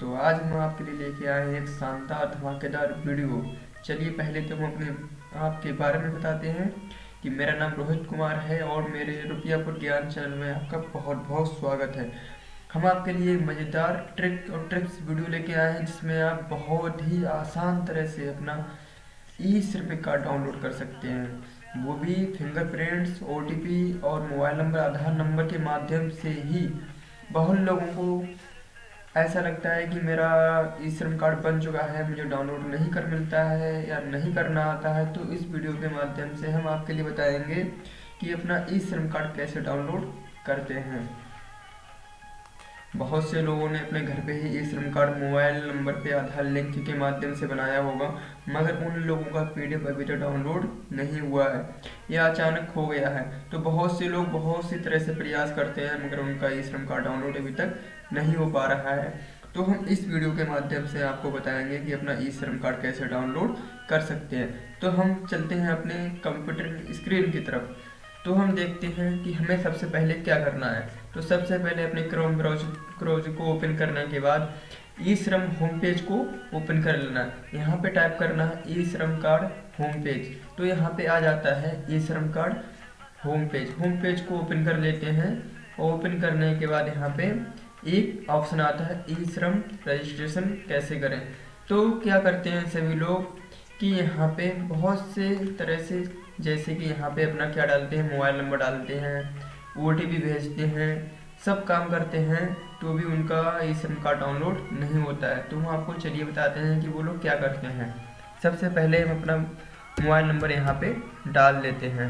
दोस्तों आज हम आपके लिए लेके आए हैं एक शानदार धमाकेदार वीडियो। चलिए पहले तो हम अपने आपके बारे में बताते हैं कि मेरा नाम रोहित कुमार है और मेरे रुपयापुर ज्ञान चैनल में आपका बहुत बहुत स्वागत है। हम आपके लिए मज़ेदार ट्रिक और ट्रिक्स वीडियो लेके आए हैं जिसमें आप बहुत ही आसान तरह से अपना ई सिर्फ़ कार्ड डाउनलोड कर सकते हैं। वो भी फिंगरप्रिंट्स, ओ और मोबाइल नंबर, आधार नंबर के माध्यम से ही। बहुत लोगों को ऐसा लगता है कि मेरा ई श्रम कार्ड बन चुका है, मुझे डाउनलोड नहीं कर मिलता है या नहीं करना आता है तो इस वीडियो के माध्यम से हम आपके लिए बताएँगे कि अपना ई श्रम कार्ड कैसे डाउनलोड करते हैं। बहुत से लोगों ने अपने घर पे ही ई श्रम कार्ड मोबाइल नंबर पे आधार लिंक के माध्यम से बनाया होगा, मगर उन लोगों का पीडीएफ अभी तक डाउनलोड नहीं हुआ है। या अचानक हो गया है। तो बहुत से लोग बहुत सी तरह से प्रयास करते हैं, मगर उनका ई श्रम कार्ड डाउनलोड अभी तक नहीं हो पा रहा है। तो हम इस वीडियो के माध्यम से आपको बताएँगे कि अपना ई श्रम कार्ड कैसे डाउनलोड कर सकते हैं। तो हम चलते हैं अपने कंप्यूटर स्क्रीन की तरफ़। तो हम देखते हैं कि हमें सबसे पहले क्या करना है। तो सबसे पहले अपने क्रोम ब्राउज क्रोज को ओपन करने के बाद ई श्रम होम पेज को ओपन कर लेना। है यहाँ पे टाइप करना है e Shram card home page तो यहाँ पे आ जाता है e Shram card home page home page को ओपन कर लेते हैं ओपन करने के बाद यहाँ पे एक ऑप्शन आता है ई श्रम रजिस्ट्रेशन कैसे करें। तो क्या करते हैं सभी लोग कि यहाँ पे बहुत से तरह से जैसे कि यहाँ पे अपना क्या डालते हैं, मोबाइल नंबर डालते हैं ओटीपी भेजते हैं, सब काम करते हैं तो भी उनका ई श्रम कार्ड डाउनलोड नहीं होता है। तो हम आपको चलिए बताते हैं कि वो लोग क्या करते हैं। सबसे पहले हम अपना मोबाइल नंबर यहाँ पे डाल लेते हैं।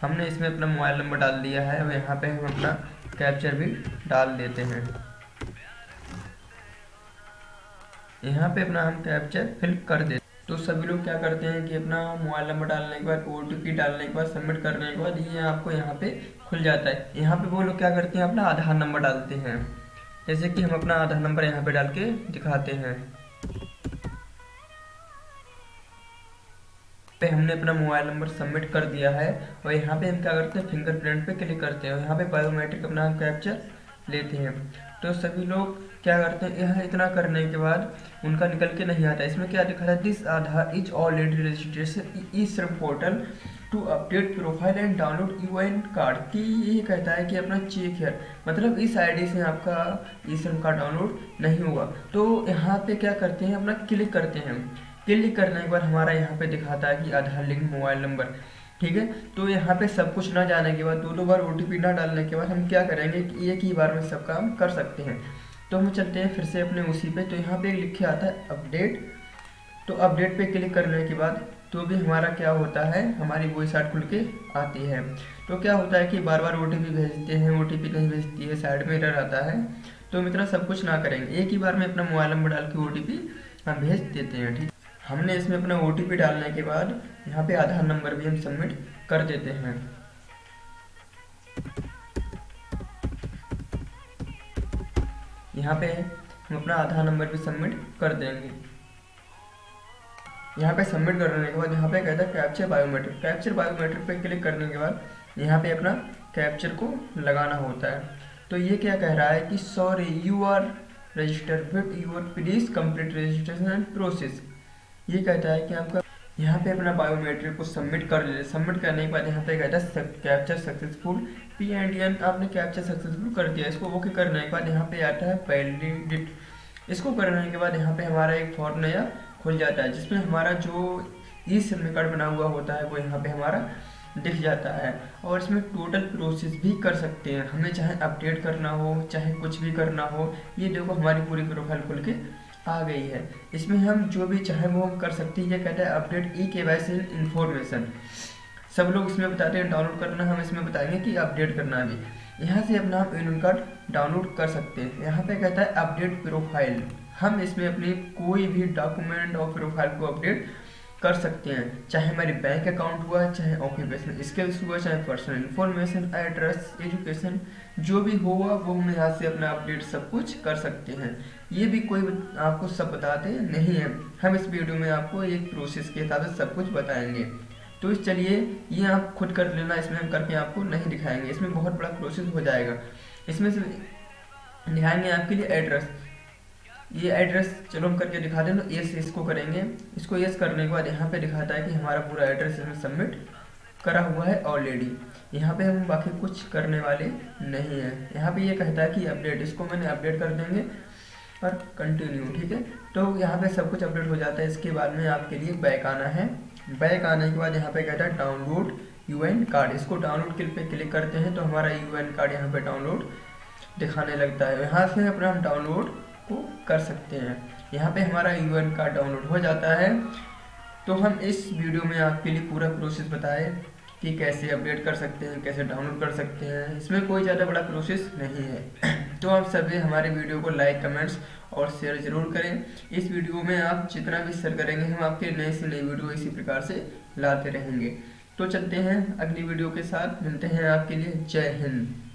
हमने इसमें अपना मोबाइल नंबर डाल दिया है, और यहाँ पे हम अपना कैप्चर भी डाल देते हैं। यहाँ पे अपना हम कैप्चर फिल कर देते तो सभी लोग क्या करते हैं कि अपना मोबाइल नंबर डालने के बाद ओ डालने के बाद सबमिट करने के बाद ये आपको यहाँ पे खुल जाता है। यहाँ पे वो लोग क्या करते हैं, अपना आधार नंबर डालते हैं। जैसे कि हम अपना आधार नंबर यहाँ पे डाल के दिखाते हैं। पे हमने अपना मोबाइल नंबर सबमिट कर दिया है और यहाँ पे हम क्या करते हैं फिंगरप्रिंट पे क्लिक करते हैं। और यहाँ पे बायोमेट्रिक अपना कैप्चर लेते हैं। तो सभी लोग क्या करते हैं? यह इतना करने के बाद उनका निकल के नहीं आता। इसमें क्या लिखा है this Aadhaar is already registration e Shram portal to update profile and download U N card की ये कहता है कि अपना चेक है। मतलब इस आईडी से आपका ई श्रम कार्ड डाउनलोड नहीं होगा तो यहाँ पे क्या करते हैं? अपना क्लिक करते हैं। क्लिक करने के बाद हमारा यहाँ पे दिखाता है कि आधार लिंक मोबाइल नंबर ठीक है? तो यहाँ पे सब कुछ ना जाने के बाद, दो दो बार ओटीपी ना डालने के बाद हम क्या करेंगे कि एक ही बार में सब काम कर सकते हैं। तो हम चलते हैं फिर से अपने उसी पे। तो यहाँ पे लिखे आता है अपडेट तो अपडेट पे क्लिक करने के बाद तो भी हमारा क्या होता है? हमारी वही साइड खुल के आती है। तो क्या होता है कि बार बार ओ भेजते हैं ओ टी नहीं भेजती है साइड में एरर आता है। तो मित्रा सब कुछ ना करेंगे। एक ही बार में अपना मोबाइल नंबर डाल के ओ हम भेज देते हैं, ठीक हमने इसमें अपना ओ डालने के बाद यहाँ पे आधार नंबर भी हम सबमिट कर देते हैं। यहाँ पे हम अपना आधार नंबर भी सबमिट कर देंगे। यहाँ पे सबमिट करने के बाद यहाँ पे कहता है कैप्चर बायोमेट्रिक कैप्चर बायोमेट्रिक पे क्लिक करने के बाद यहाँ पे अपना कैप्चर को लगाना होता है। तो ये क्या कह रहा है कि sorry you are registered with your please complete registration process ये कहता है कि आपका यहाँ पे अपना बायोमेट्रिक को सबमिट कर ले। सबमिट करने के बाद यहाँ पे कहता है capture successful P and N आपने कैप्चर सक्सेसफुल कर दिया। इसको ओके करने के बाद यहाँ पे आता है वैलिडिट इसको करने के बाद यहाँ पे हमारा एक फॉर्म नया खुल जाता है, जिसमें हमारा जो ई सिम कार्ड बना हुआ होता है, वो यहाँ पे हमारा दिख जाता है। और इसमें टोटल प्रोसेस भी कर सकते हैं। हमें चाहे अपडेट करना हो, चाहे कुछ भी करना हो, ये देखो हमारी पूरी प्रोफ़ाइल खुल के आ गई है। इसमें हम जो भी चाहे वो हम कर सकते हैं। ये कहता है अपडेट ई के वाई सी इन्फॉर्मेशन सब लोग इसमें बताते हैं डाउनलोड करना, हम इसमें बताएँगे कि अपडेट करना भी। यहाँ से अपना हम एन कार्ड डाउनलोड कर सकते हैं। यहाँ पे कहता है अपडेट प्रोफ़ाइल हम इसमें अपनी कोई भी डॉक्यूमेंट और प्रोफ़ाइल को अपडेट कर सकते हैं। चाहे हमारी बैंक अकाउंट हुआ, चाहे ऑक्यूपेशनल स्किल्स हुआ, चाहे पर्सनल इन्फॉर्मेशन एड्रेस एजुकेशन जो भी हुआ, वो हम यहाँ से अपना अपडेट सब कुछ कर सकते हैं। ये भी कोई आपको सब बताते नहीं है। हम इस वीडियो में आपको एक प्रोसेस के साथ सब कुछ बताएँगे। तो इस चलिए, ये आप खुद कर लेना, इसमें हम करके आपको नहीं दिखाएँगे। इसमें बहुत बड़ा प्रोसेस हो जाएगा। इसमें से दिखाएँगे आपके लिए एड्रेस ये एड्रेस चलो हम करके दिखा दें तो यस इसको करेंगे। इसको यस करने के बाद यहाँ पे दिखाता है कि हमारा पूरा एड्रेस इसमें सबमिट करा हुआ है ऑलरेडी यहाँ पे हम बाकी कुछ करने वाले नहीं हैं। यहाँ पे ये कहता है कि अपडेट इसको मैंने अपडेट कर देंगे और कंटिन्यू ठीक है? तो यहाँ पे सब कुछ अपडेट हो जाता है। इसके बाद में आपके लिए बैक आना है। बैक आने के बाद यहाँ पे कहता है डाउनलोड यूएन कार्ड इसको डाउनलोड क्लिक पे क्लिक करते हैं तो हमारा यूएन कार्ड यहाँ पे डाउनलोड दिखाने लगता है। यहाँ से अपना हम डाउनलोड को कर सकते हैं। यहाँ पे हमारा यू कार्ड डाउनलोड हो जाता है। तो हम इस वीडियो में आपके लिए पूरा प्रोसेस बताए कि कैसे अपडेट कर सकते हैं, कैसे डाउनलोड कर सकते हैं। इसमें कोई ज़्यादा बड़ा प्रोसेस नहीं है। तो आप सभी हमारे वीडियो को लाइक कमेंट्स और शेयर ज़रूर करें। इस वीडियो में आप जितना भी शेयर करेंगे, हम आपके नए से नई वीडियो इसी प्रकार से लाते रहेंगे। तो चलते हैं अगली वीडियो के साथ। मिलते हैं आपके लिए। जय हिंद।